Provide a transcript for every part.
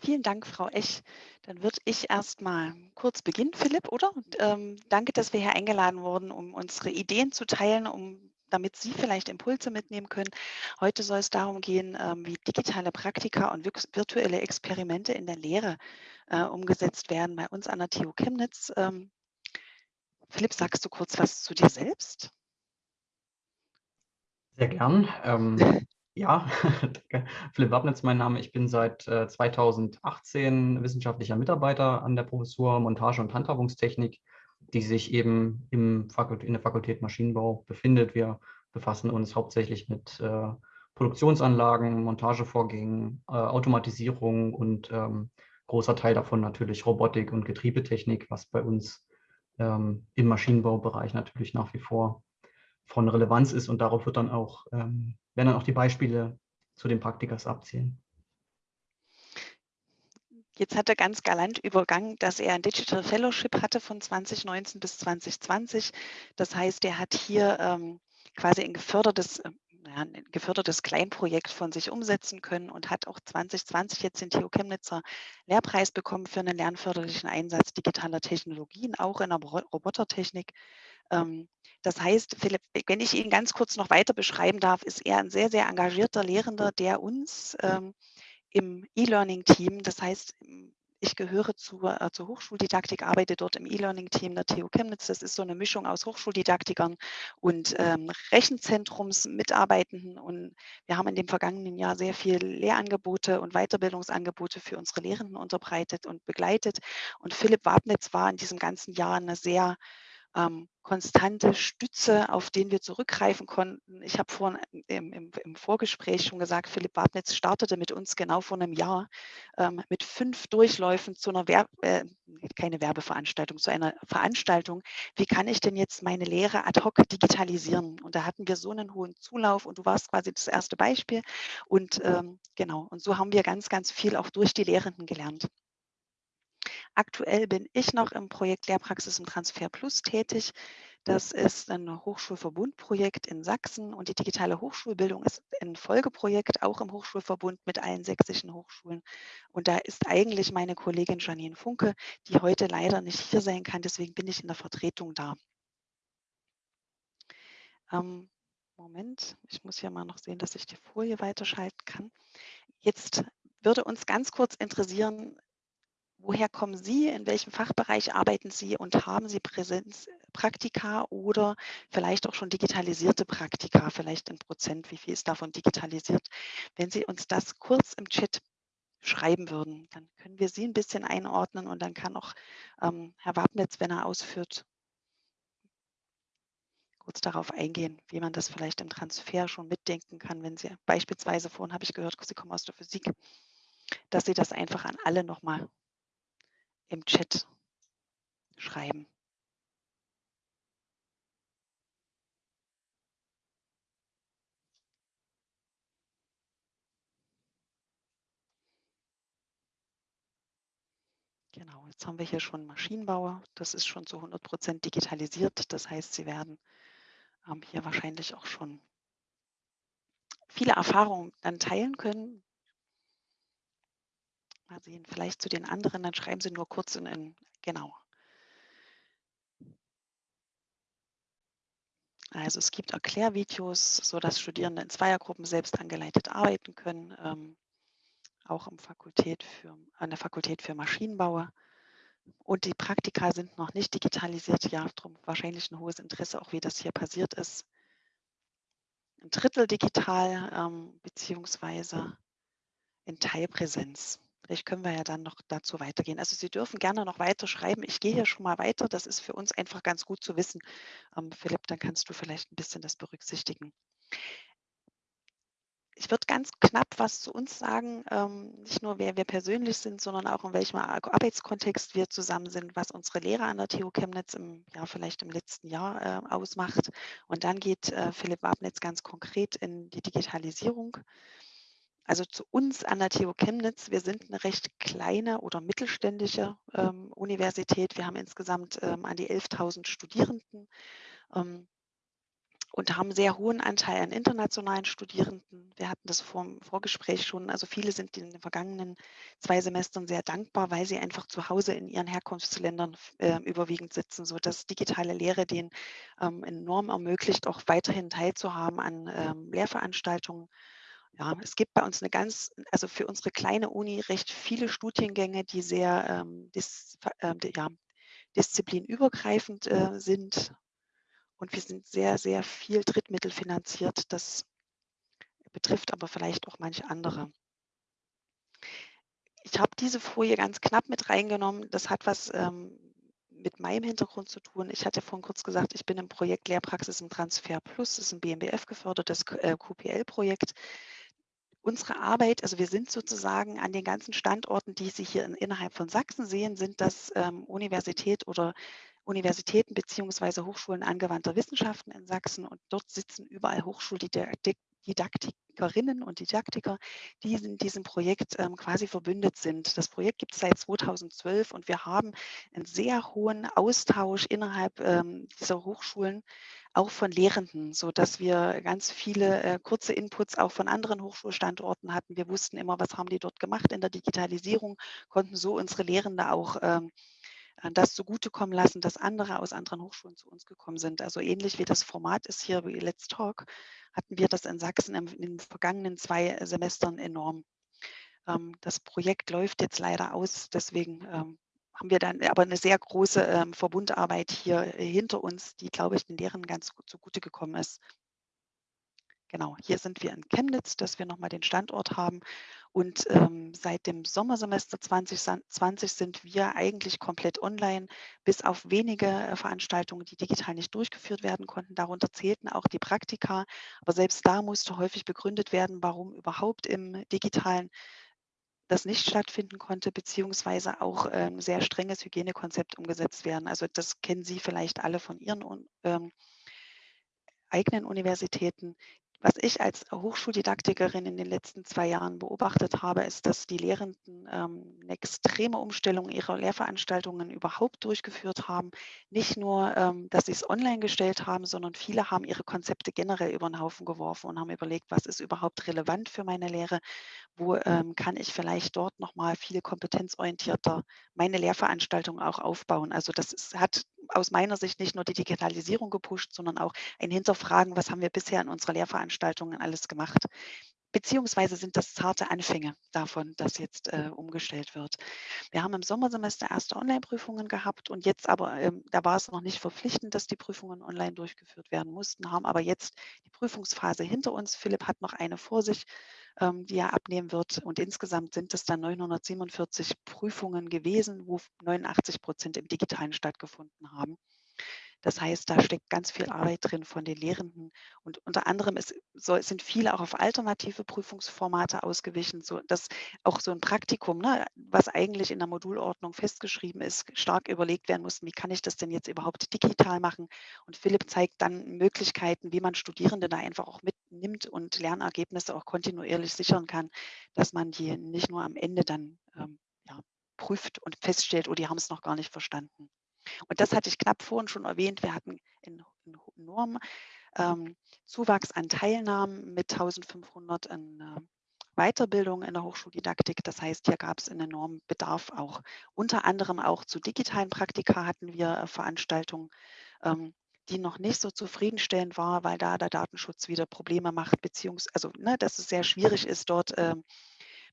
Vielen Dank, Frau Ech. Dann würde ich erst mal kurz beginnen, Philipp, oder? Ähm, danke, dass wir hier eingeladen wurden, um unsere Ideen zu teilen, um damit Sie vielleicht Impulse mitnehmen können. Heute soll es darum gehen, ähm, wie digitale Praktika und virtuelle Experimente in der Lehre äh, umgesetzt werden bei uns an der TU Chemnitz. Ähm, Philipp, sagst du kurz was zu dir selbst? Sehr gern. Ähm, ja, Philipp Wabnitz mein Name. Ich bin seit äh, 2018 wissenschaftlicher Mitarbeiter an der Professur Montage und Handhabungstechnik, die sich eben im in der Fakultät Maschinenbau befindet. Wir befassen uns hauptsächlich mit äh, Produktionsanlagen, Montagevorgängen, äh, Automatisierung und ähm, großer Teil davon natürlich Robotik und Getriebetechnik, was bei uns ähm, im Maschinenbaubereich natürlich nach wie vor von Relevanz ist und darauf wird dann auch, ähm, werden dann auch die Beispiele zu den Praktikas abzielen. Jetzt hat er ganz galant übergangen, dass er ein Digital Fellowship hatte von 2019 bis 2020. Das heißt, er hat hier ähm, quasi ein gefördertes, äh, ja, ein gefördertes Kleinprojekt von sich umsetzen können und hat auch 2020 jetzt den TU Chemnitzer Lehrpreis bekommen für einen lernförderlichen Einsatz digitaler Technologien, auch in der Robotertechnik. Ähm, das heißt, Philipp, wenn ich ihn ganz kurz noch weiter beschreiben darf, ist er ein sehr, sehr engagierter Lehrender, der uns ähm, im E-Learning-Team, das heißt, ich gehöre zur, äh, zur Hochschuldidaktik, arbeite dort im E-Learning-Team der TU Chemnitz. Das ist so eine Mischung aus Hochschuldidaktikern und ähm, Rechenzentrumsmitarbeitenden. Und wir haben in dem vergangenen Jahr sehr viel Lehrangebote und Weiterbildungsangebote für unsere Lehrenden unterbreitet und begleitet. Und Philipp Wabnitz war in diesem ganzen Jahr eine sehr ähm, konstante Stütze, auf den wir zurückgreifen konnten. Ich habe vorhin im, im, im, Vorgespräch schon gesagt, Philipp Bartnitz startete mit uns genau vor einem Jahr ähm, mit fünf Durchläufen zu einer Werbe, äh, keine Werbeveranstaltung, zu einer Veranstaltung. Wie kann ich denn jetzt meine Lehre ad hoc digitalisieren? Und da hatten wir so einen hohen Zulauf und du warst quasi das erste Beispiel. Und ähm, genau, und so haben wir ganz, ganz viel auch durch die Lehrenden gelernt. Aktuell bin ich noch im Projekt Lehrpraxis im Transfer Plus tätig. Das ist ein Hochschulverbundprojekt in Sachsen und die digitale Hochschulbildung ist ein Folgeprojekt, auch im Hochschulverbund mit allen sächsischen Hochschulen. Und da ist eigentlich meine Kollegin Janine Funke, die heute leider nicht hier sein kann, deswegen bin ich in der Vertretung da. Ähm, Moment, ich muss hier mal noch sehen, dass ich die Folie weiterschalten kann. Jetzt würde uns ganz kurz interessieren, Woher kommen Sie? In welchem Fachbereich arbeiten Sie und haben Sie Präsenzpraktika oder vielleicht auch schon digitalisierte Praktika, vielleicht in Prozent, wie viel ist davon digitalisiert? Wenn Sie uns das kurz im Chat schreiben würden, dann können wir Sie ein bisschen einordnen und dann kann auch ähm, Herr Wabnitz, wenn er ausführt, kurz darauf eingehen, wie man das vielleicht im Transfer schon mitdenken kann, wenn Sie beispielsweise, vorhin habe ich gehört, Sie kommen aus der Physik, dass Sie das einfach an alle nochmal im Chat schreiben. Genau, jetzt haben wir hier schon Maschinenbauer. Das ist schon zu 100 Prozent digitalisiert. Das heißt, Sie werden ähm, hier wahrscheinlich auch schon viele Erfahrungen dann teilen können, Mal sehen, vielleicht zu den anderen, dann schreiben Sie nur kurz in, in genau. Also es gibt Erklärvideos, sodass Studierende in Zweiergruppen selbst angeleitet arbeiten können, ähm, auch im Fakultät für, an der Fakultät für Maschinenbau. Und die Praktika sind noch nicht digitalisiert, ja, darum wahrscheinlich ein hohes Interesse, auch wie das hier passiert ist. Ein Drittel digital, ähm, beziehungsweise in Teilpräsenz. Vielleicht können wir ja dann noch dazu weitergehen. Also Sie dürfen gerne noch weiter schreiben. Ich gehe hier schon mal weiter. Das ist für uns einfach ganz gut zu wissen. Ähm, Philipp, dann kannst du vielleicht ein bisschen das berücksichtigen. Ich würde ganz knapp was zu uns sagen, ähm, nicht nur wer wir persönlich sind, sondern auch in welchem Arbeitskontext wir zusammen sind, was unsere Lehre an der TU Chemnitz im Jahr vielleicht im letzten Jahr äh, ausmacht. Und dann geht äh, Philipp Wabnitz ganz konkret in die Digitalisierung. Also zu uns an der TU Chemnitz, wir sind eine recht kleine oder mittelständische ähm, Universität. Wir haben insgesamt ähm, an die 11.000 Studierenden. Ähm, und haben sehr hohen Anteil an internationalen Studierenden. Wir hatten das vor dem Vorgespräch schon. Also viele sind in den vergangenen zwei Semestern sehr dankbar, weil sie einfach zu Hause in ihren Herkunftsländern äh, überwiegend sitzen, sodass digitale Lehre denen ähm, enorm ermöglicht, auch weiterhin teilzuhaben an ähm, Lehrveranstaltungen. Ja, es gibt bei uns eine ganz, also für unsere kleine Uni recht viele Studiengänge, die sehr ähm, dis, äh, ja, disziplinübergreifend äh, sind. Und wir sind sehr, sehr viel drittmittelfinanziert. Das betrifft aber vielleicht auch manche andere. Ich habe diese Folie ganz knapp mit reingenommen. Das hat was ähm, mit meinem Hintergrund zu tun. Ich hatte vorhin kurz gesagt, ich bin im Projekt Lehrpraxis im Transfer Plus. Das ist ein BMBF gefördertes QPL-Projekt. Unsere Arbeit, also wir sind sozusagen an den ganzen Standorten, die Sie hier in, innerhalb von Sachsen sehen, sind das ähm, Universität oder Universitäten beziehungsweise Hochschulen angewandter Wissenschaften in Sachsen und dort sitzen überall Hochschuldidaktikerinnen und Didaktiker, die in diesem Projekt ähm, quasi verbündet sind. Das Projekt gibt es seit 2012 und wir haben einen sehr hohen Austausch innerhalb ähm, dieser Hochschulen, auch von Lehrenden, sodass wir ganz viele äh, kurze Inputs auch von anderen Hochschulstandorten hatten. Wir wussten immer, was haben die dort gemacht in der Digitalisierung, konnten so unsere Lehrende auch ähm, äh, das zugutekommen lassen, dass andere aus anderen Hochschulen zu uns gekommen sind. Also ähnlich wie das Format ist hier wie Let's Talk, hatten wir das in Sachsen in den vergangenen zwei Semestern enorm. Ähm, das Projekt läuft jetzt leider aus, deswegen ähm, haben wir dann aber eine sehr große ähm, Verbundarbeit hier hinter uns, die, glaube ich, den Lehrern ganz gut zugute gekommen ist. Genau, hier sind wir in Chemnitz, dass wir nochmal den Standort haben. Und ähm, seit dem Sommersemester 2020 sind wir eigentlich komplett online, bis auf wenige äh, Veranstaltungen, die digital nicht durchgeführt werden konnten. Darunter zählten auch die Praktika. Aber selbst da musste häufig begründet werden, warum überhaupt im digitalen das nicht stattfinden konnte, beziehungsweise auch ein ähm, sehr strenges Hygienekonzept umgesetzt werden. Also das kennen Sie vielleicht alle von Ihren ähm, eigenen Universitäten. Was ich als Hochschuldidaktikerin in den letzten zwei Jahren beobachtet habe, ist, dass die Lehrenden ähm, eine extreme Umstellung ihrer Lehrveranstaltungen überhaupt durchgeführt haben. Nicht nur, ähm, dass sie es online gestellt haben, sondern viele haben ihre Konzepte generell über den Haufen geworfen und haben überlegt, was ist überhaupt relevant für meine Lehre, wo ähm, kann ich vielleicht dort nochmal viel kompetenzorientierter meine Lehrveranstaltungen auch aufbauen. Also das ist, hat aus meiner Sicht nicht nur die Digitalisierung gepusht, sondern auch ein Hinterfragen, was haben wir bisher in unserer Lehrveranstaltungen alles gemacht. Beziehungsweise sind das zarte Anfänge davon, dass jetzt äh, umgestellt wird. Wir haben im Sommersemester erste Online-Prüfungen gehabt und jetzt aber, ähm, da war es noch nicht verpflichtend, dass die Prüfungen online durchgeführt werden mussten, haben aber jetzt die Prüfungsphase hinter uns. Philipp hat noch eine vor sich, ähm, die er abnehmen wird und insgesamt sind es dann 947 Prüfungen gewesen, wo 89 Prozent im Digitalen stattgefunden haben. Das heißt, da steckt ganz viel Arbeit drin von den Lehrenden. Und unter anderem ist, so, sind viele auch auf alternative Prüfungsformate ausgewichen, so dass auch so ein Praktikum, ne, was eigentlich in der Modulordnung festgeschrieben ist, stark überlegt werden muss, wie kann ich das denn jetzt überhaupt digital machen? Und Philipp zeigt dann Möglichkeiten, wie man Studierende da einfach auch mitnimmt und Lernergebnisse auch kontinuierlich sichern kann, dass man die nicht nur am Ende dann ähm, ja, prüft und feststellt, oh, die haben es noch gar nicht verstanden. Und das hatte ich knapp vorhin schon erwähnt. Wir hatten enormen ähm, Zuwachs an Teilnahmen mit 1500 in äh, Weiterbildung in der Hochschuldidaktik. Das heißt, hier gab es einen enormen Bedarf auch. Unter anderem auch zu digitalen Praktika hatten wir äh, Veranstaltungen, ähm, die noch nicht so zufriedenstellend war, weil da der Datenschutz wieder Probleme macht, beziehungsweise, also, ne, dass es sehr schwierig ist, dort äh,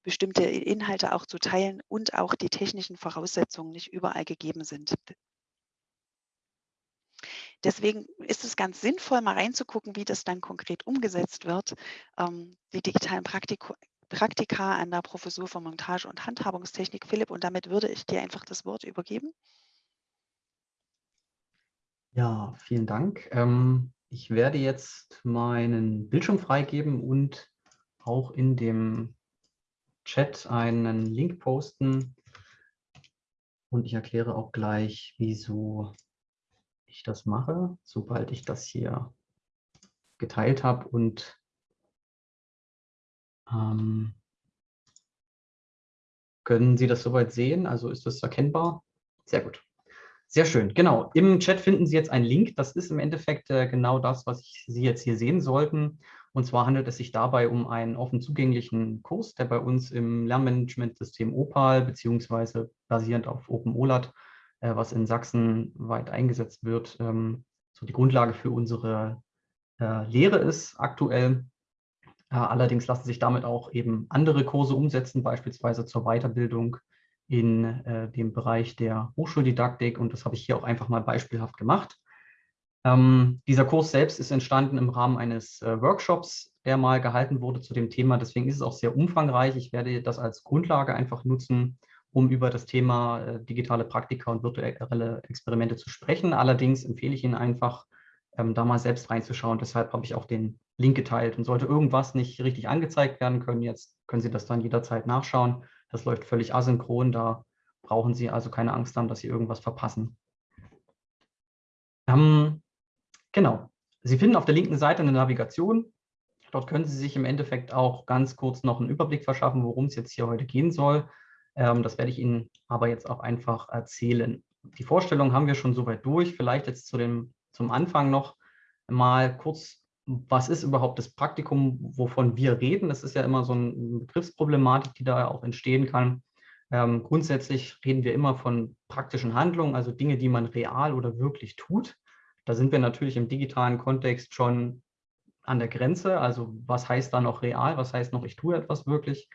bestimmte Inhalte auch zu teilen und auch die technischen Voraussetzungen nicht überall gegeben sind. Deswegen ist es ganz sinnvoll, mal reinzugucken, wie das dann konkret umgesetzt wird. Ähm, die digitalen Praktika, Praktika an der Professur für Montage und Handhabungstechnik. Philipp, und damit würde ich dir einfach das Wort übergeben. Ja, vielen Dank. Ähm, ich werde jetzt meinen Bildschirm freigeben und auch in dem Chat einen Link posten. Und ich erkläre auch gleich, wieso ich das mache, sobald ich das hier geteilt habe und ähm, Können Sie das soweit sehen? Also ist das erkennbar? Sehr gut. Sehr schön, genau. Im Chat finden Sie jetzt einen Link. Das ist im Endeffekt äh, genau das, was Sie jetzt hier sehen sollten. Und zwar handelt es sich dabei um einen offen zugänglichen Kurs, der bei uns im Lernmanagementsystem Opal beziehungsweise basierend auf OpenOLAT, äh, was in Sachsen weit eingesetzt wird, ähm, so die Grundlage für unsere äh, Lehre ist aktuell. Äh, allerdings lassen sich damit auch eben andere Kurse umsetzen, beispielsweise zur Weiterbildung in äh, dem Bereich der Hochschuldidaktik und das habe ich hier auch einfach mal beispielhaft gemacht. Ähm, dieser Kurs selbst ist entstanden im Rahmen eines äh, Workshops, der mal gehalten wurde zu dem Thema. Deswegen ist es auch sehr umfangreich. Ich werde das als Grundlage einfach nutzen, um über das Thema äh, digitale Praktika und virtuelle Experimente zu sprechen. Allerdings empfehle ich Ihnen einfach, ähm, da mal selbst reinzuschauen. Deshalb habe ich auch den Link geteilt. Und sollte irgendwas nicht richtig angezeigt werden können, jetzt können Sie das dann jederzeit nachschauen. Das läuft völlig asynchron, da brauchen Sie also keine Angst haben, dass Sie irgendwas verpassen. Ähm, genau. Sie finden auf der linken Seite eine Navigation. Dort können Sie sich im Endeffekt auch ganz kurz noch einen Überblick verschaffen, worum es jetzt hier heute gehen soll. Ähm, das werde ich Ihnen aber jetzt auch einfach erzählen. Die Vorstellung haben wir schon soweit durch. Vielleicht jetzt zu dem, zum Anfang noch mal kurz was ist überhaupt das Praktikum, wovon wir reden? Das ist ja immer so eine Begriffsproblematik, die da auch entstehen kann. Ähm, grundsätzlich reden wir immer von praktischen Handlungen, also Dinge, die man real oder wirklich tut. Da sind wir natürlich im digitalen Kontext schon an der Grenze. Also was heißt da noch real? Was heißt noch, ich tue etwas wirklich?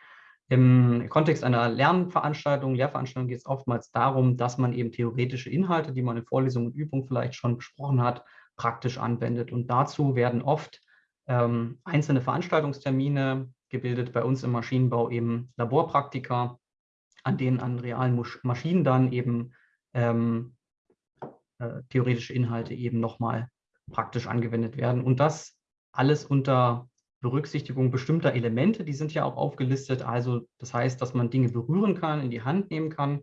Im Kontext einer Lernveranstaltung, Lehrveranstaltung geht es oftmals darum, dass man eben theoretische Inhalte, die man in Vorlesungen und Übungen vielleicht schon besprochen hat, praktisch anwendet. Und dazu werden oft ähm, einzelne Veranstaltungstermine gebildet, bei uns im Maschinenbau eben Laborpraktika, an denen an realen Maschinen dann eben ähm, äh, theoretische Inhalte eben nochmal praktisch angewendet werden. Und das alles unter Berücksichtigung bestimmter Elemente, die sind ja auch aufgelistet. Also das heißt, dass man Dinge berühren kann, in die Hand nehmen kann.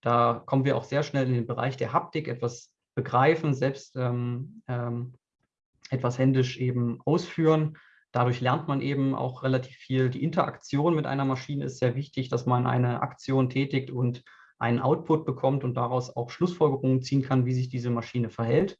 Da kommen wir auch sehr schnell in den Bereich der Haptik, etwas begreifen, selbst ähm, ähm, etwas händisch eben ausführen. Dadurch lernt man eben auch relativ viel. Die Interaktion mit einer Maschine ist sehr wichtig, dass man eine Aktion tätigt und einen Output bekommt und daraus auch Schlussfolgerungen ziehen kann, wie sich diese Maschine verhält.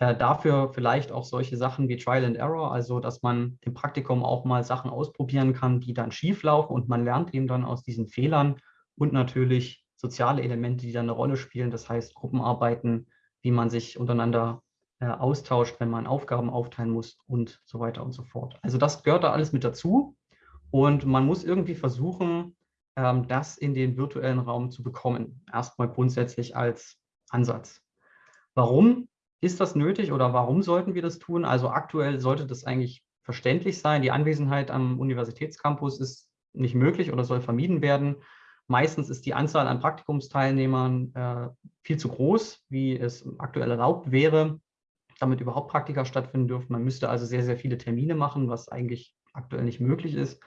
Äh, dafür vielleicht auch solche Sachen wie Trial and Error, also dass man im Praktikum auch mal Sachen ausprobieren kann, die dann schief laufen und man lernt eben dann aus diesen Fehlern und natürlich soziale Elemente, die dann eine Rolle spielen, das heißt Gruppenarbeiten, wie man sich untereinander äh, austauscht, wenn man Aufgaben aufteilen muss und so weiter und so fort. Also das gehört da alles mit dazu und man muss irgendwie versuchen, ähm, das in den virtuellen Raum zu bekommen. Erstmal grundsätzlich als Ansatz. Warum ist das nötig oder warum sollten wir das tun? Also aktuell sollte das eigentlich verständlich sein. Die Anwesenheit am Universitätscampus ist nicht möglich oder soll vermieden werden. Meistens ist die Anzahl an Praktikumsteilnehmern äh, viel zu groß, wie es aktuell erlaubt wäre, damit überhaupt Praktika stattfinden dürfen. Man müsste also sehr, sehr viele Termine machen, was eigentlich aktuell nicht möglich ist.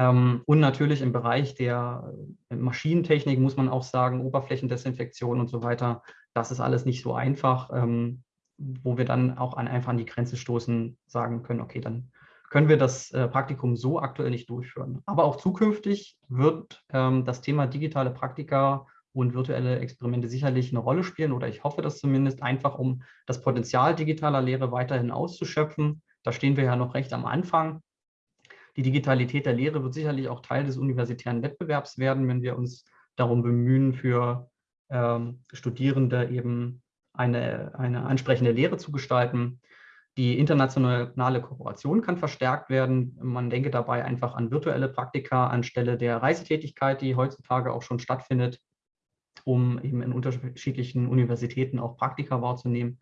Ähm, und natürlich im Bereich der äh, Maschinentechnik muss man auch sagen, Oberflächendesinfektion und so weiter, das ist alles nicht so einfach, ähm, wo wir dann auch an, einfach an die Grenze stoßen, sagen können, okay, dann können wir das äh, Praktikum so aktuell nicht durchführen. Aber auch zukünftig wird ähm, das Thema digitale Praktika und virtuelle Experimente sicherlich eine Rolle spielen oder ich hoffe das zumindest einfach, um das Potenzial digitaler Lehre weiterhin auszuschöpfen. Da stehen wir ja noch recht am Anfang. Die Digitalität der Lehre wird sicherlich auch Teil des universitären Wettbewerbs werden, wenn wir uns darum bemühen, für ähm, Studierende eben eine, eine ansprechende Lehre zu gestalten. Die internationale Kooperation kann verstärkt werden. Man denke dabei einfach an virtuelle Praktika anstelle der Reisetätigkeit, die heutzutage auch schon stattfindet, um eben in unterschiedlichen Universitäten auch Praktika wahrzunehmen.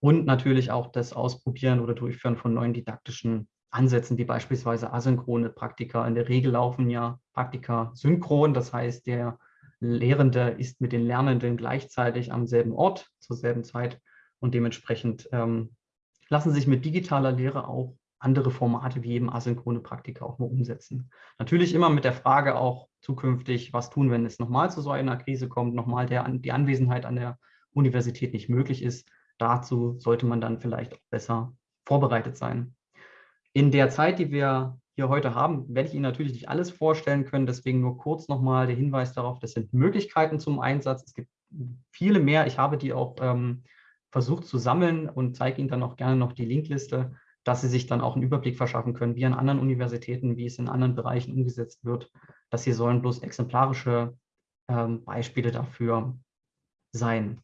Und natürlich auch das Ausprobieren oder Durchführen von neuen didaktischen Ansätzen, wie beispielsweise asynchrone Praktika. In der Regel laufen ja Praktika synchron, das heißt, der Lehrende ist mit den Lernenden gleichzeitig am selben Ort zur selben Zeit und dementsprechend ähm, lassen sich mit digitaler Lehre auch andere Formate wie eben asynchrone Praktika auch mal umsetzen. Natürlich immer mit der Frage auch zukünftig, was tun, wenn es nochmal zu so einer Krise kommt, nochmal der, die Anwesenheit an der Universität nicht möglich ist. Dazu sollte man dann vielleicht auch besser vorbereitet sein. In der Zeit, die wir hier heute haben, werde ich Ihnen natürlich nicht alles vorstellen können. Deswegen nur kurz nochmal der Hinweis darauf, das sind Möglichkeiten zum Einsatz. Es gibt viele mehr. Ich habe die auch ähm, versucht zu sammeln und zeige Ihnen dann auch gerne noch die Linkliste, dass Sie sich dann auch einen Überblick verschaffen können, wie an anderen Universitäten, wie es in anderen Bereichen umgesetzt wird. Das hier sollen bloß exemplarische ähm, Beispiele dafür sein.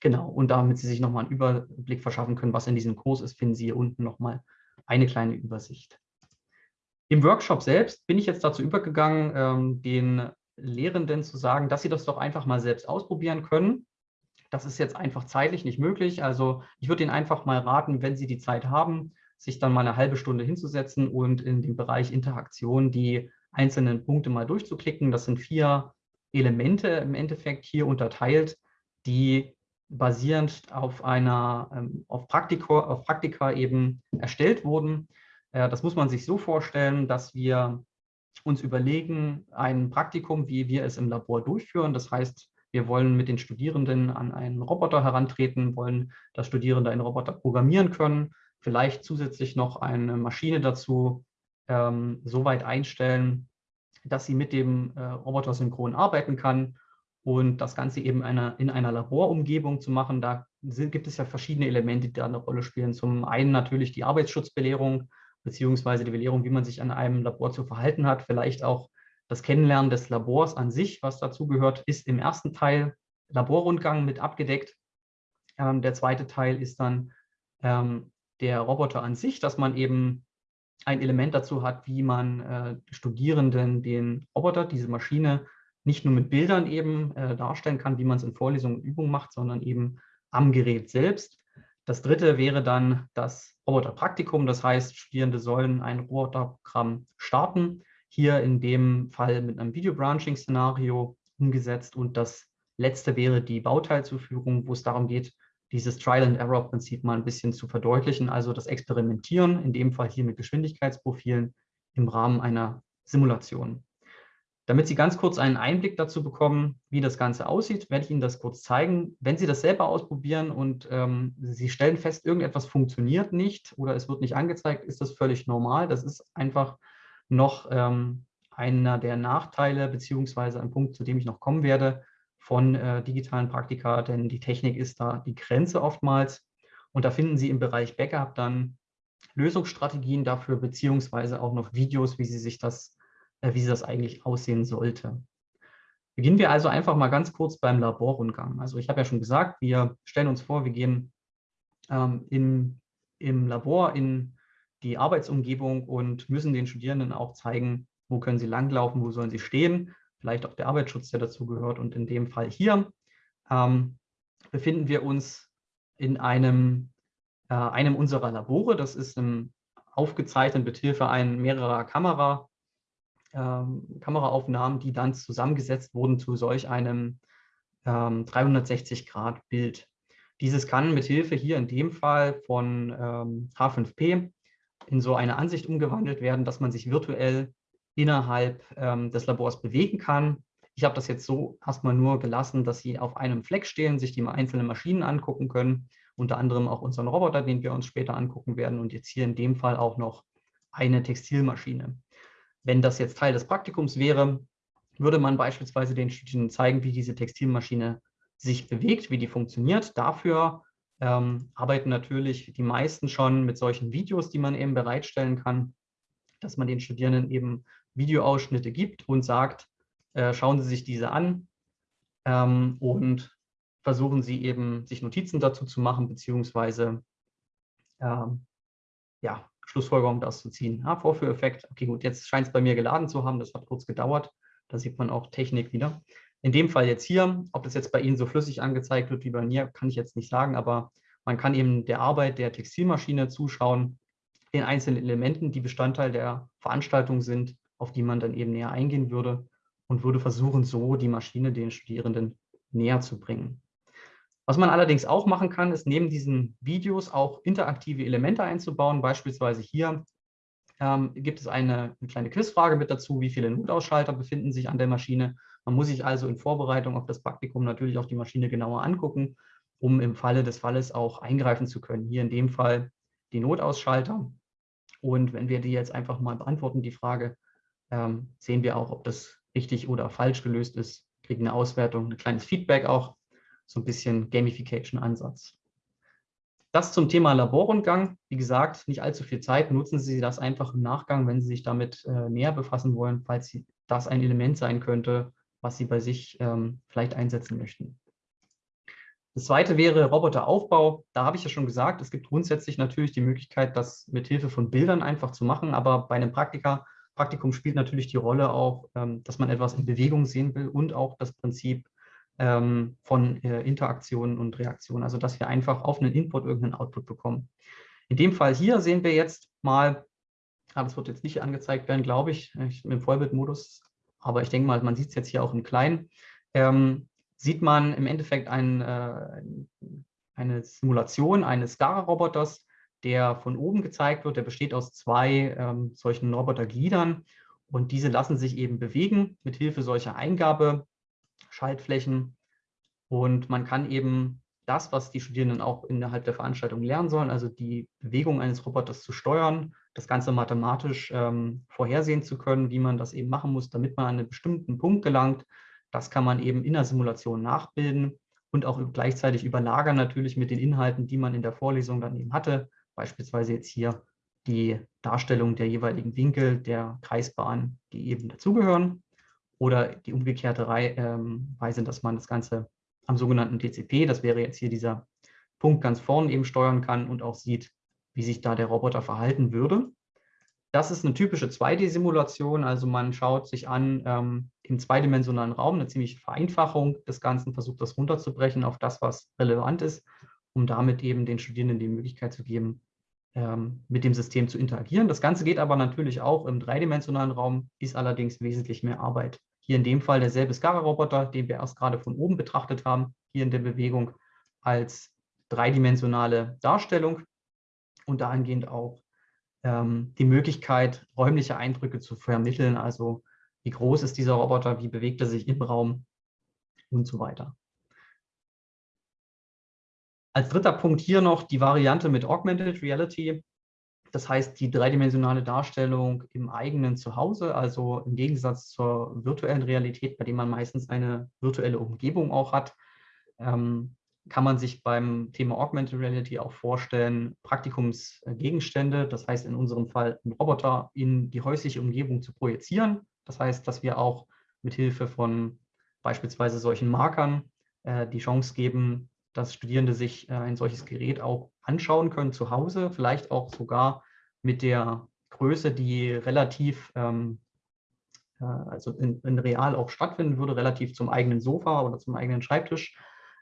Genau, und damit Sie sich nochmal einen Überblick verschaffen können, was in diesem Kurs ist, finden Sie hier unten nochmal eine kleine Übersicht. Im Workshop selbst bin ich jetzt dazu übergegangen, ähm, den Lehrenden zu sagen, dass sie das doch einfach mal selbst ausprobieren können. Das ist jetzt einfach zeitlich nicht möglich. Also ich würde Ihnen einfach mal raten, wenn Sie die Zeit haben, sich dann mal eine halbe Stunde hinzusetzen und in dem Bereich Interaktion die einzelnen Punkte mal durchzuklicken. Das sind vier Elemente im Endeffekt hier unterteilt, die basierend auf einer ähm, auf Praktika, auf Praktika eben erstellt wurden. Äh, das muss man sich so vorstellen, dass wir uns überlegen, ein Praktikum, wie wir es im Labor durchführen. Das heißt, wir wollen mit den Studierenden an einen Roboter herantreten, wollen, dass Studierende einen Roboter programmieren können, vielleicht zusätzlich noch eine Maschine dazu ähm, so weit einstellen, dass sie mit dem äh, Roboter synchron arbeiten kann und das Ganze eben einer, in einer Laborumgebung zu machen. Da sind, gibt es ja verschiedene Elemente, die da eine Rolle spielen. Zum einen natürlich die Arbeitsschutzbelehrung, beziehungsweise die Belehrung, wie man sich an einem Labor zu verhalten hat, vielleicht auch das Kennenlernen des Labors an sich, was dazugehört, ist im ersten Teil Laborrundgang mit abgedeckt. Ähm, der zweite Teil ist dann ähm, der Roboter an sich, dass man eben ein Element dazu hat, wie man äh, Studierenden den Roboter, diese Maschine, nicht nur mit Bildern eben äh, darstellen kann, wie man es in Vorlesungen und Übungen macht, sondern eben am Gerät selbst. Das dritte wäre dann das Roboterpraktikum. Das heißt, Studierende sollen ein Roboterprogramm starten. Hier in dem Fall mit einem Video-Branching-Szenario umgesetzt. Und das letzte wäre die Bauteilzuführung, wo es darum geht, dieses Trial-and-Error-Prinzip mal ein bisschen zu verdeutlichen, also das Experimentieren, in dem Fall hier mit Geschwindigkeitsprofilen im Rahmen einer Simulation. Damit Sie ganz kurz einen Einblick dazu bekommen, wie das Ganze aussieht, werde ich Ihnen das kurz zeigen. Wenn Sie das selber ausprobieren und ähm, Sie stellen fest, irgendetwas funktioniert nicht oder es wird nicht angezeigt, ist das völlig normal. Das ist einfach noch ähm, einer der Nachteile beziehungsweise ein Punkt, zu dem ich noch kommen werde von äh, digitalen Praktika, denn die Technik ist da die Grenze oftmals. Und da finden Sie im Bereich Backup dann Lösungsstrategien dafür, beziehungsweise auch noch Videos, wie Sie sich das wie das eigentlich aussehen sollte. Beginnen wir also einfach mal ganz kurz beim Laborrundgang. Also ich habe ja schon gesagt, wir stellen uns vor, wir gehen ähm, in, im Labor in die Arbeitsumgebung und müssen den Studierenden auch zeigen, wo können sie langlaufen, wo sollen sie stehen, vielleicht auch der Arbeitsschutz, der dazu gehört. Und in dem Fall hier ähm, befinden wir uns in einem, äh, einem unserer Labore. Das ist im, aufgezeichnet mit Hilfe mehrerer Kamera, ähm, Kameraaufnahmen, die dann zusammengesetzt wurden zu solch einem ähm, 360-Grad-Bild. Dieses kann mit Hilfe hier in dem Fall von ähm, H5P in so eine Ansicht umgewandelt werden, dass man sich virtuell innerhalb ähm, des Labors bewegen kann. Ich habe das jetzt so erstmal nur gelassen, dass Sie auf einem Fleck stehen, sich die einzelnen Maschinen angucken können, unter anderem auch unseren Roboter, den wir uns später angucken werden und jetzt hier in dem Fall auch noch eine Textilmaschine. Wenn das jetzt Teil des Praktikums wäre, würde man beispielsweise den Studierenden zeigen, wie diese Textilmaschine sich bewegt, wie die funktioniert. Dafür ähm, arbeiten natürlich die meisten schon mit solchen Videos, die man eben bereitstellen kann, dass man den Studierenden eben Videoausschnitte gibt und sagt, äh, schauen Sie sich diese an ähm, und versuchen Sie eben, sich Notizen dazu zu machen, beziehungsweise ähm, ja, Schlussfolgerung das zu ziehen. Ja, Vorführeffekt, okay gut, jetzt scheint es bei mir geladen zu haben, das hat kurz gedauert. Da sieht man auch Technik wieder. In dem Fall jetzt hier, ob das jetzt bei Ihnen so flüssig angezeigt wird wie bei mir, kann ich jetzt nicht sagen, aber man kann eben der Arbeit der Textilmaschine zuschauen, den einzelnen Elementen, die Bestandteil der Veranstaltung sind, auf die man dann eben näher eingehen würde und würde versuchen, so die Maschine den Studierenden näher zu bringen. Was man allerdings auch machen kann, ist neben diesen Videos auch interaktive Elemente einzubauen. Beispielsweise hier ähm, gibt es eine, eine, kleine Quizfrage mit dazu, wie viele Notausschalter befinden sich an der Maschine. Man muss sich also in Vorbereitung auf das Praktikum natürlich auch die Maschine genauer angucken, um im Falle des Falles auch eingreifen zu können. Hier in dem Fall die Notausschalter. Und wenn wir die jetzt einfach mal beantworten, die Frage, ähm, sehen wir auch, ob das richtig oder falsch gelöst ist, kriegen eine Auswertung, ein kleines Feedback auch, so ein bisschen Gamification-Ansatz. Das zum Thema Laborrundgang. Wie gesagt, nicht allzu viel Zeit. Nutzen Sie das einfach im Nachgang, wenn Sie sich damit äh, näher befassen wollen, falls Sie, das ein Element sein könnte, was Sie bei sich ähm, vielleicht einsetzen möchten. Das zweite wäre Roboteraufbau. Da habe ich ja schon gesagt, es gibt grundsätzlich natürlich die Möglichkeit, das mit Hilfe von Bildern einfach zu machen, aber bei einem Praktika, Praktikum spielt natürlich die Rolle auch, ähm, dass man etwas in Bewegung sehen will und auch das Prinzip ähm, von äh, Interaktionen und Reaktionen, also dass wir einfach auf einen Input irgendeinen Output bekommen. In dem Fall hier sehen wir jetzt mal, ah, das wird jetzt nicht angezeigt werden, glaube ich, ich im Vollbildmodus, aber ich denke mal, man sieht es jetzt hier auch im Kleinen, ähm, sieht man im Endeffekt ein, äh, eine Simulation eines SCARA-Roboters, der von oben gezeigt wird. Der besteht aus zwei ähm, solchen Robotergliedern und diese lassen sich eben bewegen mit Hilfe solcher Eingabe Schaltflächen. Und man kann eben das, was die Studierenden auch innerhalb der Veranstaltung lernen sollen, also die Bewegung eines Roboters zu steuern, das Ganze mathematisch ähm, vorhersehen zu können, wie man das eben machen muss, damit man an einen bestimmten Punkt gelangt. Das kann man eben in der Simulation nachbilden und auch gleichzeitig überlagern natürlich mit den Inhalten, die man in der Vorlesung dann eben hatte. Beispielsweise jetzt hier die Darstellung der jeweiligen Winkel der Kreisbahn, die eben dazugehören oder die umgekehrte ähm, Weise, dass man das Ganze am sogenannten DCP, das wäre jetzt hier dieser Punkt ganz vorne eben steuern kann und auch sieht, wie sich da der Roboter verhalten würde. Das ist eine typische 2D-Simulation, also man schaut sich an ähm, im zweidimensionalen Raum eine ziemliche Vereinfachung des Ganzen, versucht das runterzubrechen auf das, was relevant ist, um damit eben den Studierenden die Möglichkeit zu geben, ähm, mit dem System zu interagieren. Das Ganze geht aber natürlich auch im dreidimensionalen Raum, ist allerdings wesentlich mehr Arbeit. Hier in dem Fall derselbe SCARA-Roboter, den wir erst gerade von oben betrachtet haben, hier in der Bewegung als dreidimensionale Darstellung und dahingehend auch ähm, die Möglichkeit, räumliche Eindrücke zu vermitteln, also wie groß ist dieser Roboter, wie bewegt er sich im Raum und so weiter. Als dritter Punkt hier noch die Variante mit Augmented Reality. Das heißt, die dreidimensionale Darstellung im eigenen Zuhause, also im Gegensatz zur virtuellen Realität, bei dem man meistens eine virtuelle Umgebung auch hat, ähm, kann man sich beim Thema Augmented Reality auch vorstellen, Praktikumsgegenstände, das heißt in unserem Fall einen Roboter in die häusliche Umgebung zu projizieren. Das heißt, dass wir auch mit Hilfe von beispielsweise solchen Markern äh, die Chance geben, dass Studierende sich äh, ein solches Gerät auch anschauen können zu Hause, vielleicht auch sogar mit der Größe, die relativ, ähm, äh, also in, in, real auch stattfinden würde, relativ zum eigenen Sofa oder zum eigenen Schreibtisch.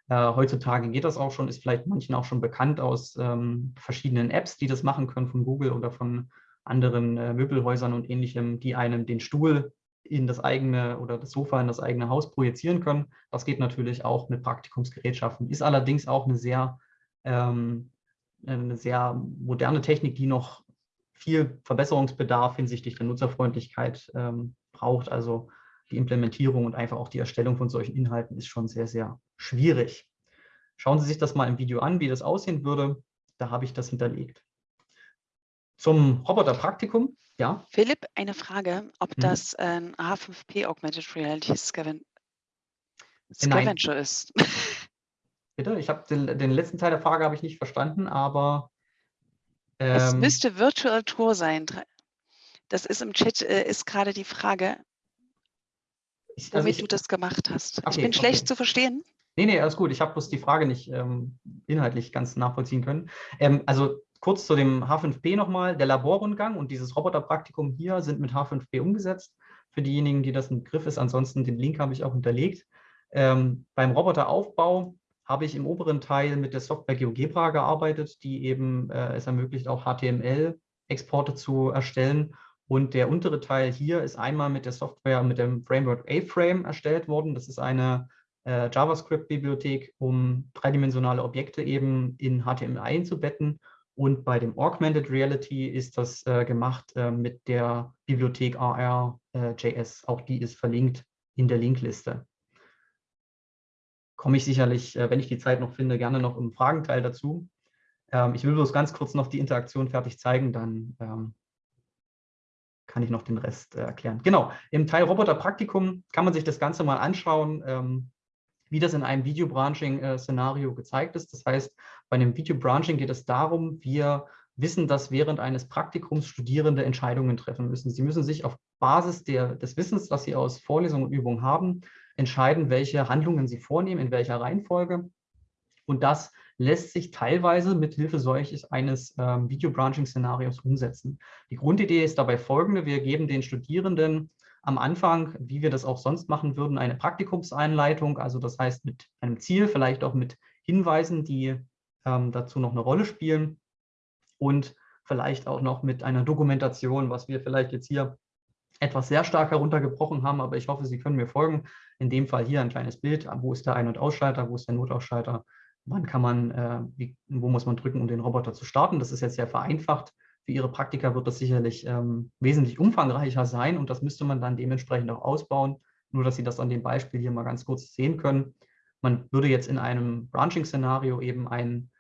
Äh, heutzutage geht das auch schon, ist vielleicht manchen auch schon bekannt aus ähm, verschiedenen Apps, die das machen können von Google oder von anderen äh, Möbelhäusern und ähnlichem, die einem den Stuhl in das eigene oder das Sofa in das eigene Haus projizieren können. Das geht natürlich auch mit Praktikumsgerätschaften, ist allerdings auch eine sehr, ähm, eine sehr moderne Technik, die noch viel Verbesserungsbedarf hinsichtlich der Nutzerfreundlichkeit ähm, braucht. Also die Implementierung und einfach auch die Erstellung von solchen Inhalten ist schon sehr, sehr schwierig. Schauen Sie sich das mal im Video an, wie das aussehen würde. Da habe ich das hinterlegt. Zum Roboterpraktikum ja. Philipp, eine Frage, ob mhm. das ein H5P Augmented Reality Scaven Scavenger Nein. ist. Bitte? Ich habe den, den, letzten Teil der Frage habe ich nicht verstanden, aber ähm, es müsste Virtual Tour sein. Das ist im Chat, äh, ist gerade die Frage, ich, also womit ich, du das gemacht hast. Okay, ich bin schlecht okay. zu verstehen. Nee, nee, alles gut. Ich habe bloß die Frage nicht ähm, inhaltlich ganz nachvollziehen können. Ähm, also kurz zu dem H5P nochmal. Der Laborrundgang und dieses Roboterpraktikum hier sind mit H5P umgesetzt. Für diejenigen, die das ein Begriff ist, ansonsten den Link habe ich auch hinterlegt. Ähm, beim Roboteraufbau habe ich im oberen Teil mit der Software GeoGebra gearbeitet, die eben äh, es ermöglicht, auch HTML-Exporte zu erstellen. Und der untere Teil hier ist einmal mit der Software, mit dem Framework A-Frame erstellt worden. Das ist eine äh, JavaScript-Bibliothek, um dreidimensionale Objekte eben in HTML einzubetten und bei dem Augmented Reality ist das äh, gemacht äh, mit der Bibliothek AR.js. Äh, Auch die ist verlinkt in der Linkliste. Komme ich sicherlich, äh, wenn ich die Zeit noch finde, gerne noch im Fragenteil dazu. Ähm, ich will bloß ganz kurz noch die Interaktion fertig zeigen, dann ähm, kann ich noch den Rest äh, erklären. Genau, im Teil Roboterpraktikum kann man sich das Ganze mal anschauen, ähm, wie das in einem Video-Branching-Szenario gezeigt ist. Das heißt, bei einem Video-Branching geht es darum, wir wissen, dass während eines Praktikums Studierende Entscheidungen treffen müssen. Sie müssen sich auf Basis der, des Wissens, das sie aus Vorlesungen und Übungen haben, entscheiden, welche Handlungen sie vornehmen, in welcher Reihenfolge. Und das lässt sich teilweise mit Hilfe solches eines ähm, Video-Branching-Szenarios umsetzen. Die Grundidee ist dabei folgende. Wir geben den Studierenden am Anfang, wie wir das auch sonst machen würden, eine Praktikumseinleitung, also das heißt mit einem Ziel, vielleicht auch mit Hinweisen, die ähm, dazu noch eine Rolle spielen und vielleicht auch noch mit einer Dokumentation, was wir vielleicht jetzt hier etwas sehr stark heruntergebrochen haben, aber ich hoffe, Sie können mir folgen. In dem Fall hier ein kleines Bild, wo ist der Ein- und Ausschalter, wo ist der Notausschalter, wann kann man, äh, wie, wo muss man drücken, um den Roboter zu starten. Das ist jetzt sehr vereinfacht. Für Ihre Praktika wird das sicherlich ähm, wesentlich umfangreicher sein und das müsste man dann dementsprechend auch ausbauen. Nur, dass Sie das an dem Beispiel hier mal ganz kurz sehen können. Man würde jetzt in einem Branching-Szenario eben ein,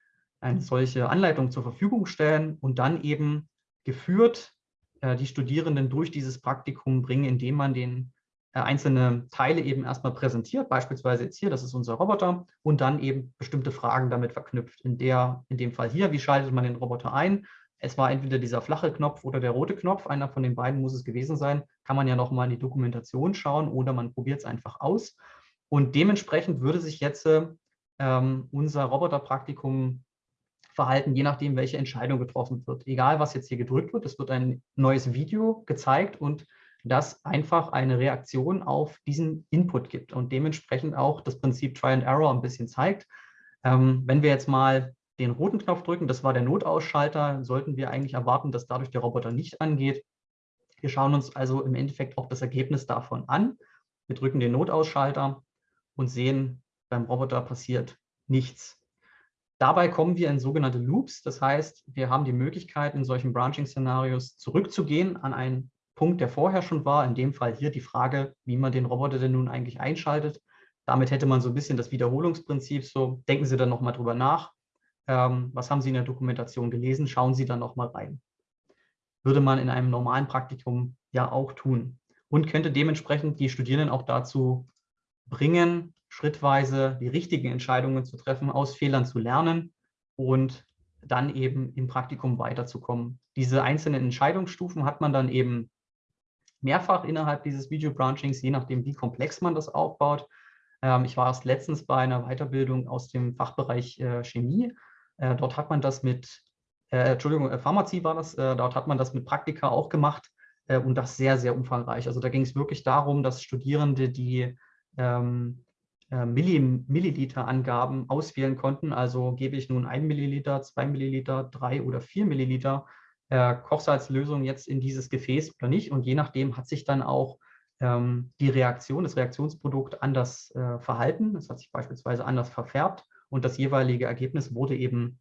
eine solche Anleitung zur Verfügung stellen und dann eben geführt äh, die Studierenden durch dieses Praktikum bringen, indem man den äh, einzelne Teile eben erstmal präsentiert, beispielsweise jetzt hier, das ist unser Roboter, und dann eben bestimmte Fragen damit verknüpft. In, der, in dem Fall hier, wie schaltet man den Roboter ein? Es war entweder dieser flache Knopf oder der rote Knopf, einer von den beiden muss es gewesen sein, kann man ja nochmal in die Dokumentation schauen oder man probiert es einfach aus. Und dementsprechend würde sich jetzt ähm, unser Roboterpraktikum verhalten, je nachdem, welche Entscheidung getroffen wird. Egal, was jetzt hier gedrückt wird, es wird ein neues Video gezeigt und das einfach eine Reaktion auf diesen Input gibt und dementsprechend auch das Prinzip Try and Error ein bisschen zeigt. Ähm, wenn wir jetzt mal den roten Knopf drücken, das war der Notausschalter, sollten wir eigentlich erwarten, dass dadurch der Roboter nicht angeht. Wir schauen uns also im Endeffekt auch das Ergebnis davon an. Wir drücken den Notausschalter und sehen, beim Roboter passiert nichts. Dabei kommen wir in sogenannte Loops. Das heißt, wir haben die Möglichkeit, in solchen Branching-Szenarios zurückzugehen an einen Punkt, der vorher schon war, in dem Fall hier die Frage, wie man den Roboter denn nun eigentlich einschaltet. Damit hätte man so ein bisschen das Wiederholungsprinzip, so denken Sie dann nochmal drüber nach. Ähm, was haben Sie in der Dokumentation gelesen? Schauen Sie dann nochmal rein. Würde man in einem normalen Praktikum ja auch tun und könnte dementsprechend die Studierenden auch dazu bringen, schrittweise die richtigen Entscheidungen zu treffen, aus Fehlern zu lernen und dann eben im Praktikum weiterzukommen. Diese einzelnen Entscheidungsstufen hat man dann eben mehrfach innerhalb dieses Video-Branchings, je nachdem, wie komplex man das aufbaut. Ähm, ich war erst letztens bei einer Weiterbildung aus dem Fachbereich äh, Chemie. Äh, dort hat man das mit, äh, Entschuldigung, äh, Pharmazie war das, äh, dort hat man das mit Praktika auch gemacht äh, und das sehr, sehr umfangreich. Also da ging es wirklich darum, dass Studierende die ähm, Milliliter-Angaben auswählen konnten. Also gebe ich nun ein Milliliter, zwei Milliliter, drei oder vier Milliliter äh, Kochsalzlösung jetzt in dieses Gefäß oder nicht. Und je nachdem hat sich dann auch ähm, die Reaktion, das Reaktionsprodukt anders äh, verhalten. Es hat sich beispielsweise anders verfärbt und das jeweilige Ergebnis wurde eben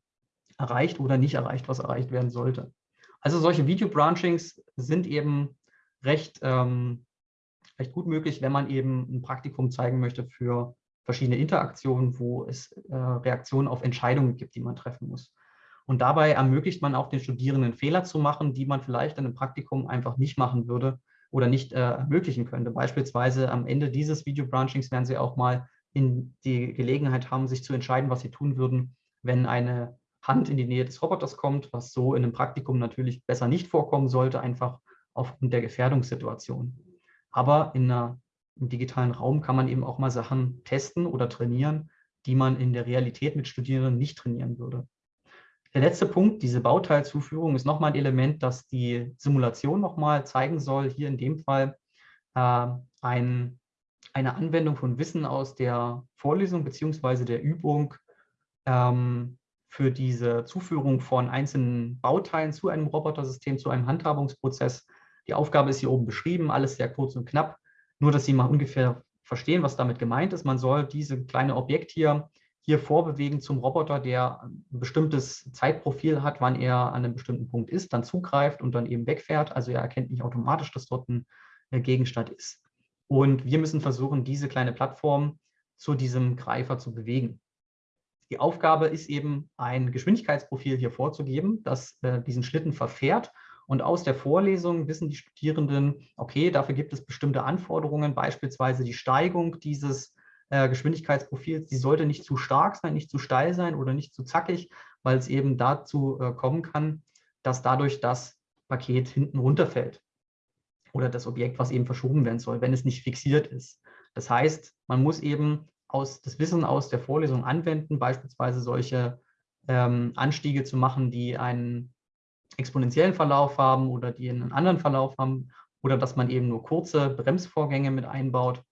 erreicht oder nicht erreicht, was erreicht werden sollte. Also solche Video-Branchings sind eben recht, ähm, recht gut möglich, wenn man eben ein Praktikum zeigen möchte für verschiedene Interaktionen, wo es äh, Reaktionen auf Entscheidungen gibt, die man treffen muss. Und dabei ermöglicht man auch den Studierenden Fehler zu machen, die man vielleicht in einem Praktikum einfach nicht machen würde oder nicht äh, ermöglichen könnte. Beispielsweise am Ende dieses Video-Branchings werden Sie auch mal in die Gelegenheit haben, sich zu entscheiden, was Sie tun würden, wenn eine Hand in die Nähe des Roboters kommt, was so in einem Praktikum natürlich besser nicht vorkommen sollte, einfach aufgrund der Gefährdungssituation. Aber in einer, im digitalen Raum kann man eben auch mal Sachen testen oder trainieren, die man in der Realität mit Studierenden nicht trainieren würde. Der letzte Punkt, diese Bauteilzuführung, ist nochmal ein Element, das die Simulation nochmal zeigen soll. Hier in dem Fall äh, ein, eine Anwendung von Wissen aus der Vorlesung bzw. der Übung ähm, für diese Zuführung von einzelnen Bauteilen zu einem Robotersystem, zu einem Handhabungsprozess. Die Aufgabe ist hier oben beschrieben, alles sehr kurz und knapp, nur dass Sie mal ungefähr verstehen, was damit gemeint ist. Man soll diese kleine Objekt hier hier vorbewegen zum Roboter, der ein bestimmtes Zeitprofil hat, wann er an einem bestimmten Punkt ist, dann zugreift und dann eben wegfährt. Also er erkennt nicht automatisch, dass dort ein äh, Gegenstand ist. Und wir müssen versuchen, diese kleine Plattform zu diesem Greifer zu bewegen. Die Aufgabe ist eben, ein Geschwindigkeitsprofil hier vorzugeben, das äh, diesen Schlitten verfährt Und aus der Vorlesung wissen die Studierenden, okay, dafür gibt es bestimmte Anforderungen, beispielsweise die Steigung dieses äh, Geschwindigkeitsprofils, die sollte nicht zu stark sein, nicht zu steil sein oder nicht zu zackig, weil es eben dazu äh, kommen kann, dass dadurch das Paket hinten runterfällt oder das Objekt, was eben verschoben werden soll, wenn es nicht fixiert ist. Das heißt, man muss eben aus, das Wissen aus der Vorlesung anwenden, beispielsweise solche ähm, Anstiege zu machen, die einen exponentiellen Verlauf haben oder die einen anderen Verlauf haben oder dass man eben nur kurze Bremsvorgänge mit einbaut,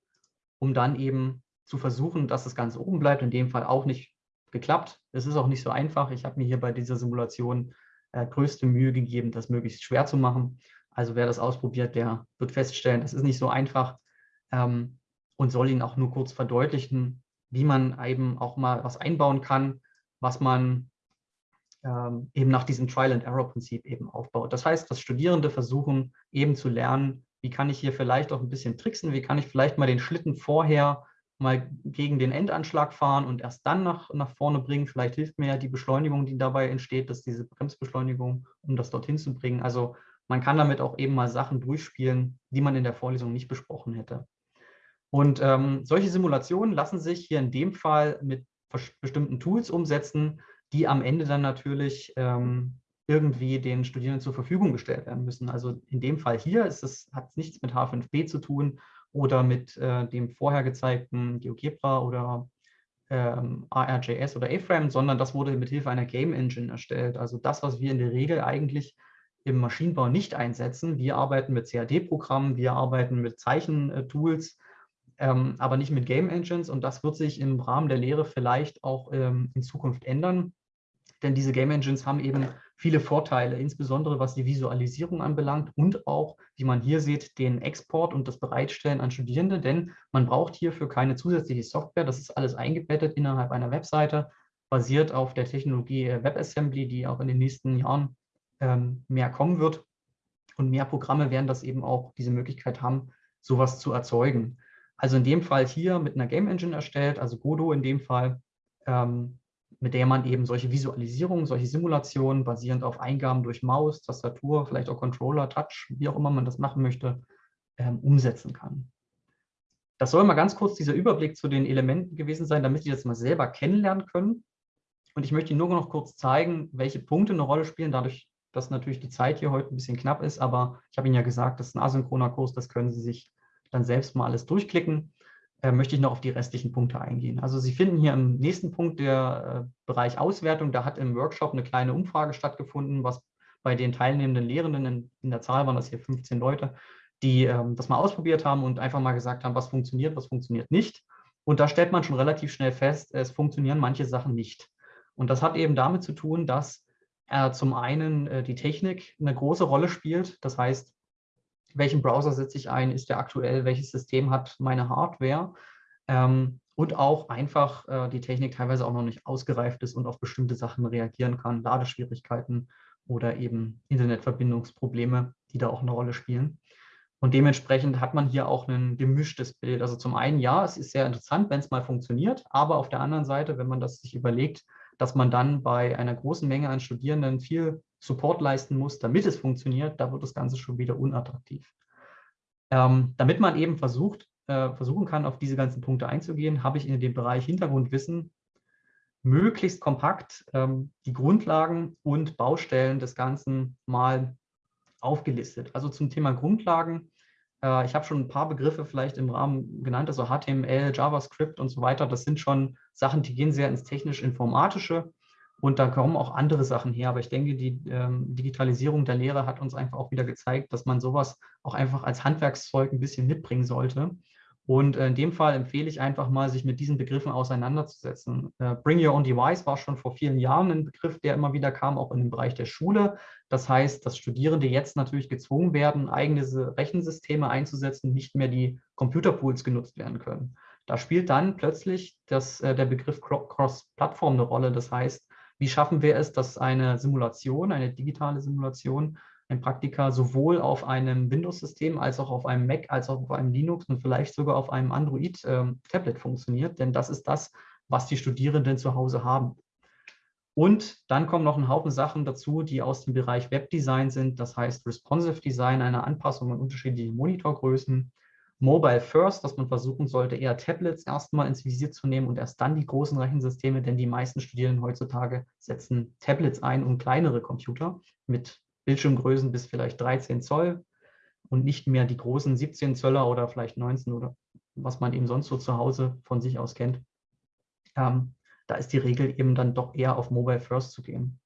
um dann eben zu versuchen, dass das Ganze oben bleibt. In dem Fall auch nicht geklappt. Es ist auch nicht so einfach. Ich habe mir hier bei dieser Simulation äh, größte Mühe gegeben, das möglichst schwer zu machen. Also wer das ausprobiert, der wird feststellen, das ist nicht so einfach ähm, und soll Ihnen auch nur kurz verdeutlichen, wie man eben auch mal was einbauen kann, was man ähm, eben nach diesem Trial-and-Error-Prinzip eben aufbaut. Das heißt, dass Studierende versuchen eben zu lernen, wie kann ich hier vielleicht auch ein bisschen tricksen, wie kann ich vielleicht mal den Schlitten vorher mal gegen den Endanschlag fahren und erst dann nach, nach vorne bringen. Vielleicht hilft mir ja die Beschleunigung, die dabei entsteht, dass diese Bremsbeschleunigung, um das dorthin zu bringen. Also man kann damit auch eben mal Sachen durchspielen, die man in der Vorlesung nicht besprochen hätte. Und ähm, solche Simulationen lassen sich hier in dem Fall mit bestimmten Tools umsetzen, die am Ende dann natürlich ähm, irgendwie den Studierenden zur Verfügung gestellt werden müssen. Also in dem Fall hier ist es, hat es nichts mit H5P zu tun oder mit äh, dem vorher gezeigten GeoGebra oder ähm, ARJS oder A-Frame, sondern das wurde mit Hilfe einer Game Engine erstellt. Also das, was wir in der Regel eigentlich im Maschinenbau nicht einsetzen. Wir arbeiten mit CAD-Programmen, wir arbeiten mit Zeichentools, ähm, aber nicht mit Game Engines. Und das wird sich im Rahmen der Lehre vielleicht auch ähm, in Zukunft ändern, denn diese Game Engines haben eben viele Vorteile, insbesondere was die Visualisierung anbelangt und auch, wie man hier sieht, den Export und das Bereitstellen an Studierende, denn man braucht hierfür keine zusätzliche Software, das ist alles eingebettet innerhalb einer Webseite, basiert auf der Technologie WebAssembly, die auch in den nächsten Jahren ähm, mehr kommen wird. Und mehr Programme werden das eben auch diese Möglichkeit haben, sowas zu erzeugen. Also in dem Fall hier mit einer Game Engine erstellt, also Godot in dem Fall, ähm, mit der man eben solche Visualisierungen, solche Simulationen basierend auf Eingaben durch Maus, Tastatur, vielleicht auch Controller, Touch, wie auch immer man das machen möchte, ähm, umsetzen kann. Das soll mal ganz kurz dieser Überblick zu den Elementen gewesen sein, damit Sie das mal selber kennenlernen können. Und ich möchte Ihnen nur noch kurz zeigen, welche Punkte eine Rolle spielen, dadurch, dass natürlich die Zeit hier heute ein bisschen knapp ist, aber ich habe Ihnen ja gesagt, das ist ein asynchroner Kurs, das können Sie sich dann selbst mal alles durchklicken. Äh, möchte ich noch auf die restlichen Punkte eingehen. Also Sie finden hier im nächsten Punkt der äh, Bereich Auswertung, da hat im Workshop eine kleine Umfrage stattgefunden, was bei den teilnehmenden Lehrenden, in, in der Zahl waren das hier 15 Leute, die ähm, das mal ausprobiert haben und einfach mal gesagt haben, was funktioniert, was funktioniert nicht. Und da stellt man schon relativ schnell fest, es funktionieren manche Sachen nicht. Und das hat eben damit zu tun, dass äh, zum einen äh, die Technik eine große Rolle spielt. Das heißt, welchen Browser setze ich ein, ist der aktuell, welches System hat meine Hardware ähm, und auch einfach äh, die Technik teilweise auch noch nicht ausgereift ist und auf bestimmte Sachen reagieren kann, Ladeschwierigkeiten oder eben Internetverbindungsprobleme, die da auch eine Rolle spielen. Und dementsprechend hat man hier auch ein gemischtes Bild. Also zum einen, ja, es ist sehr interessant, wenn es mal funktioniert, aber auf der anderen Seite, wenn man das sich überlegt, dass man dann bei einer großen Menge an Studierenden viel Support leisten muss, damit es funktioniert, da wird das Ganze schon wieder unattraktiv. Ähm, damit man eben versucht, äh, versuchen kann, auf diese ganzen Punkte einzugehen, habe ich in dem Bereich Hintergrundwissen möglichst kompakt ähm, die Grundlagen und Baustellen des Ganzen mal aufgelistet. Also zum Thema Grundlagen äh, ich habe schon ein paar Begriffe vielleicht im Rahmen genannt, also HTML, JavaScript und so weiter. Das sind schon Sachen, die gehen sehr ins technisch-informatische und da kommen auch andere Sachen her. Aber ich denke, die ähm, Digitalisierung der Lehre hat uns einfach auch wieder gezeigt, dass man sowas auch einfach als Handwerkszeug ein bisschen mitbringen sollte. Und äh, in dem Fall empfehle ich einfach mal, sich mit diesen Begriffen auseinanderzusetzen. Äh, Bring Your Own Device war schon vor vielen Jahren ein Begriff, der immer wieder kam, auch in dem Bereich der Schule. Das heißt, dass Studierende jetzt natürlich gezwungen werden, eigene Rechensysteme einzusetzen, nicht mehr die Computerpools genutzt werden können. Da spielt dann plötzlich das, äh, der Begriff Cross-Plattform eine Rolle. Das heißt, wie schaffen wir es, dass eine Simulation, eine digitale Simulation ein Praktika sowohl auf einem Windows-System als auch auf einem Mac, als auch auf einem Linux und vielleicht sogar auf einem Android-Tablet ähm, funktioniert. Denn das ist das, was die Studierenden zu Hause haben. Und dann kommen noch ein Haufen Sachen dazu, die aus dem Bereich Webdesign sind. Das heißt Responsive Design, eine Anpassung an unterschiedliche Monitorgrößen. Mobile First, dass man versuchen sollte, eher Tablets erstmal ins Visier zu nehmen und erst dann die großen Rechensysteme, denn die meisten Studierenden heutzutage setzen Tablets ein und kleinere Computer mit Bildschirmgrößen bis vielleicht 13 Zoll und nicht mehr die großen 17 Zöller oder vielleicht 19 oder was man eben sonst so zu Hause von sich aus kennt. Ähm, da ist die Regel eben dann doch eher auf Mobile First zu gehen.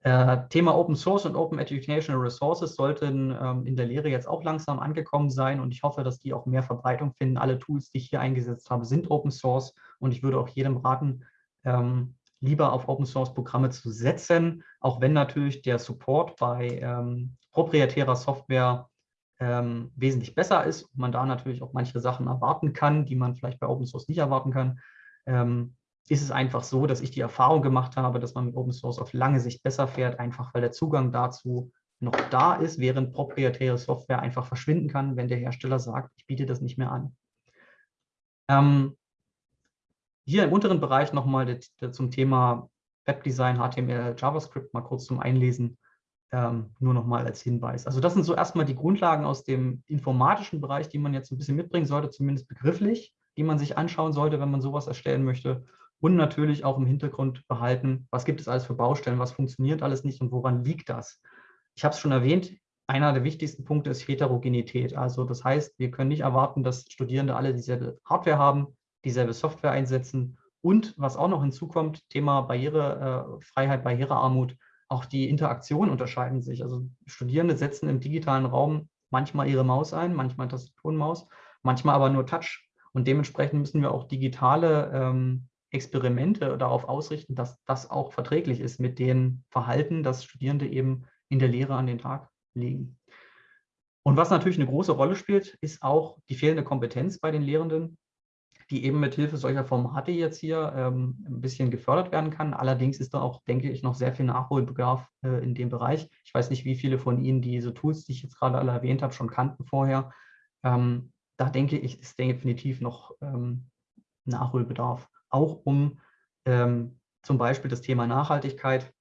Äh, Thema Open Source und Open Educational Resources sollten ähm, in der Lehre jetzt auch langsam angekommen sein und ich hoffe, dass die auch mehr Verbreitung finden. Alle Tools, die ich hier eingesetzt habe, sind Open Source und ich würde auch jedem raten, ähm, lieber auf Open Source Programme zu setzen, auch wenn natürlich der Support bei ähm, proprietärer Software ähm, wesentlich besser ist und man da natürlich auch manche Sachen erwarten kann, die man vielleicht bei Open Source nicht erwarten kann. Ähm, ist es einfach so, dass ich die Erfahrung gemacht habe, dass man mit Open Source auf lange Sicht besser fährt, einfach weil der Zugang dazu noch da ist, während proprietäre Software einfach verschwinden kann, wenn der Hersteller sagt, ich biete das nicht mehr an. Ähm, hier im unteren Bereich nochmal zum Thema Webdesign, HTML, JavaScript mal kurz zum Einlesen, ähm, nur nochmal als Hinweis. Also das sind so erstmal die Grundlagen aus dem informatischen Bereich, die man jetzt ein bisschen mitbringen sollte, zumindest begrifflich, die man sich anschauen sollte, wenn man sowas erstellen möchte und natürlich auch im Hintergrund behalten, was gibt es alles für Baustellen, was funktioniert alles nicht und woran liegt das. Ich habe es schon erwähnt, einer der wichtigsten Punkte ist Heterogenität. Also das heißt, wir können nicht erwarten, dass Studierende alle dieselbe Hardware haben, dieselbe Software einsetzen und was auch noch hinzukommt, Thema Barrierefreiheit, Barrierearmut, auch die Interaktionen unterscheiden sich. Also Studierende setzen im digitalen Raum manchmal ihre Maus ein, manchmal Tastatur und Maus, manchmal aber nur Touch. Und dementsprechend müssen wir auch digitale ähm, Experimente darauf ausrichten, dass das auch verträglich ist mit dem Verhalten, das Studierende eben in der Lehre an den Tag legen. Und was natürlich eine große Rolle spielt, ist auch die fehlende Kompetenz bei den Lehrenden, die eben mit Hilfe solcher Formate jetzt hier ähm, ein bisschen gefördert werden kann. Allerdings ist da auch, denke ich, noch sehr viel Nachholbedarf äh, in dem Bereich. Ich weiß nicht, wie viele von Ihnen diese Tools, die ich jetzt gerade alle erwähnt habe, schon kannten vorher. Ähm, da denke ich, ist definitiv noch ähm, Nachholbedarf auch um ähm, zum Beispiel das Thema Nachhaltigkeit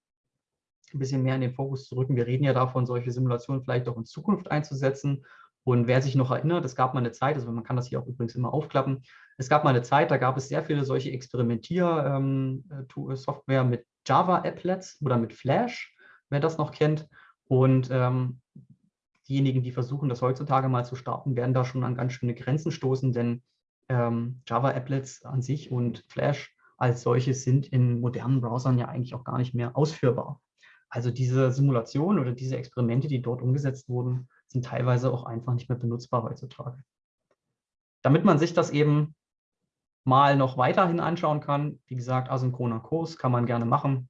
ein bisschen mehr in den Fokus zu rücken. Wir reden ja davon, solche Simulationen vielleicht auch in Zukunft einzusetzen. Und wer sich noch erinnert, es gab mal eine Zeit, also man kann das hier auch übrigens immer aufklappen, es gab mal eine Zeit, da gab es sehr viele solche Experimentier-Software ähm, mit Java-Applets oder mit Flash, wer das noch kennt. Und ähm, diejenigen, die versuchen, das heutzutage mal zu starten, werden da schon an ganz schöne Grenzen stoßen, denn ähm, Java-Applets an sich und Flash als solches sind in modernen Browsern ja eigentlich auch gar nicht mehr ausführbar. Also diese Simulationen oder diese Experimente, die dort umgesetzt wurden, sind teilweise auch einfach nicht mehr benutzbar heutzutage. Damit man sich das eben mal noch weiterhin anschauen kann, wie gesagt, asynchroner Kurs kann man gerne machen,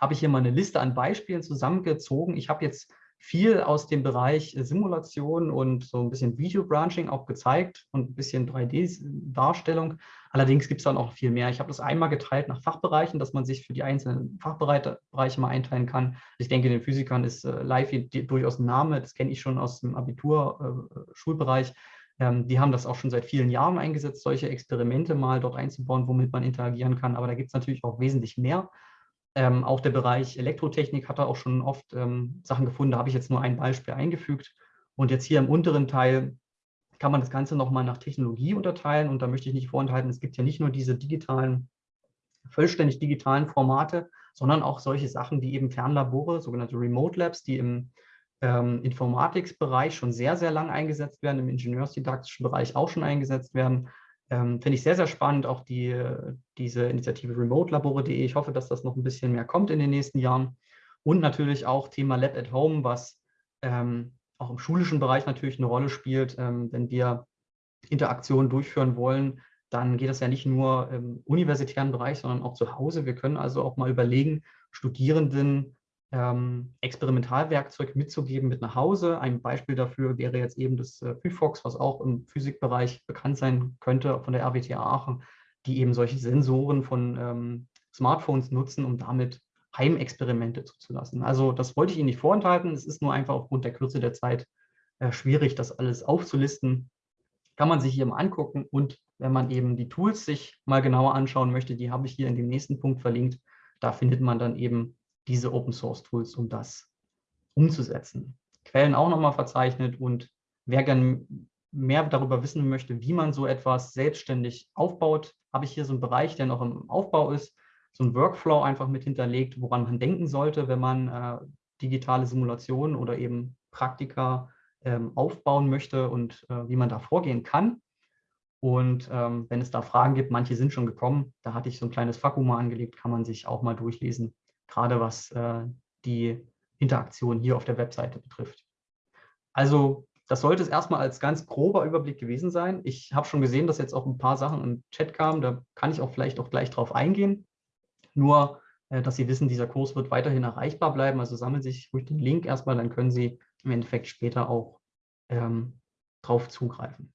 habe ich hier mal eine Liste an Beispielen zusammengezogen. Ich habe jetzt viel aus dem Bereich Simulation und so ein bisschen Video-Branching auch gezeigt und ein bisschen 3D-Darstellung. Allerdings gibt es dann auch viel mehr. Ich habe das einmal geteilt nach Fachbereichen, dass man sich für die einzelnen Fachbereiche mal einteilen kann. Ich denke, den Physikern ist äh, Live durchaus ein Name. Das kenne ich schon aus dem Abitur-Schulbereich. Äh, ähm, die haben das auch schon seit vielen Jahren eingesetzt, solche Experimente mal dort einzubauen, womit man interagieren kann. Aber da gibt es natürlich auch wesentlich mehr. Ähm, auch der Bereich Elektrotechnik hat da auch schon oft ähm, Sachen gefunden. Da habe ich jetzt nur ein Beispiel eingefügt. Und jetzt hier im unteren Teil kann man das Ganze nochmal nach Technologie unterteilen. Und da möchte ich nicht vorenthalten, es gibt ja nicht nur diese digitalen, vollständig digitalen Formate, sondern auch solche Sachen wie eben Fernlabore, sogenannte Remote Labs, die im ähm, Informatiksbereich schon sehr, sehr lang eingesetzt werden, im ingenieursdidaktischen Bereich auch schon eingesetzt werden. Ähm, Finde ich sehr, sehr spannend, auch die, diese Initiative remotelabore.de. Ich hoffe, dass das noch ein bisschen mehr kommt in den nächsten Jahren. Und natürlich auch Thema Lab at Home, was ähm, auch im schulischen Bereich natürlich eine Rolle spielt. Ähm, wenn wir Interaktionen durchführen wollen, dann geht das ja nicht nur im universitären Bereich, sondern auch zu Hause. Wir können also auch mal überlegen, Studierenden ähm, Experimentalwerkzeug mitzugeben mit nach Hause. Ein Beispiel dafür wäre jetzt eben das äh, Phyphox, was auch im Physikbereich bekannt sein könnte von der RWTH Aachen, die eben solche Sensoren von ähm, Smartphones nutzen, um damit Heimexperimente zuzulassen. Also das wollte ich Ihnen nicht vorenthalten. Es ist nur einfach aufgrund der Kürze der Zeit äh, schwierig, das alles aufzulisten. Kann man sich hier mal angucken und wenn man eben die Tools sich mal genauer anschauen möchte, die habe ich hier in dem nächsten Punkt verlinkt, da findet man dann eben diese Open Source Tools, um das umzusetzen. Quellen auch nochmal verzeichnet und wer gern mehr darüber wissen möchte, wie man so etwas selbstständig aufbaut, habe ich hier so einen Bereich, der noch im Aufbau ist, so ein Workflow einfach mit hinterlegt, woran man denken sollte, wenn man äh, digitale Simulationen oder eben Praktika ähm, aufbauen möchte und äh, wie man da vorgehen kann. Und ähm, wenn es da Fragen gibt, manche sind schon gekommen, da hatte ich so ein kleines Fakuma angelegt, kann man sich auch mal durchlesen, gerade was äh, die Interaktion hier auf der Webseite betrifft. Also das sollte es erstmal als ganz grober Überblick gewesen sein. Ich habe schon gesehen, dass jetzt auch ein paar Sachen im Chat kamen, da kann ich auch vielleicht auch gleich drauf eingehen. Nur, äh, dass Sie wissen, dieser Kurs wird weiterhin erreichbar bleiben, also sammeln Sie sich ruhig den Link erstmal, dann können Sie im Endeffekt später auch ähm, drauf zugreifen.